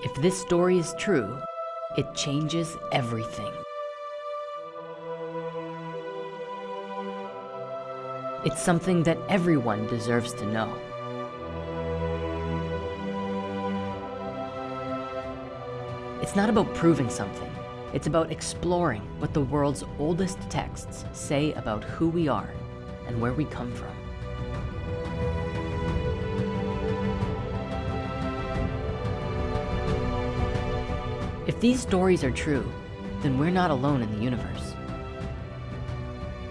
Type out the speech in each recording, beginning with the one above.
If this story is true, it changes everything. It's something that everyone deserves to know. It's not about proving something. It's about exploring what the world's oldest texts say about who we are and where we come from. If these stories are true, then we're not alone in the universe.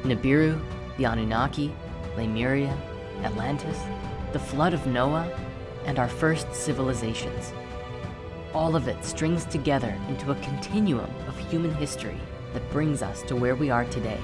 Nibiru, the Anunnaki, Lemuria, Atlantis, the flood of Noah, and our first civilizations. All of it strings together into a continuum of human history that brings us to where we are today.